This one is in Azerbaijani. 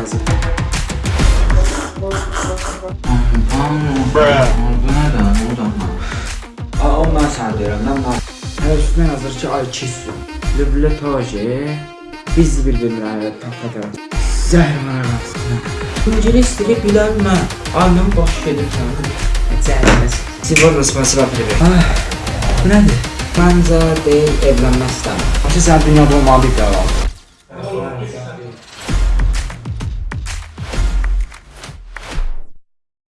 lazım. Bu nədir? Bu da nə? O mən sənə deyirəm, mən mən. Hər üstünə yazır ki, ay kissin. Lüblə toji. Biz bir-birinə həqiqət tapatırıq. Zəhr mənə qalsın. İngilis dili bilən mən. Annem boş gedir sənə. Zəhriməsiz. Sivor rəsməsi rapıdır. Bu nədir? Məncə deyil, evlənmək istəmir. Başı sən dünyada olmalı bir qərar.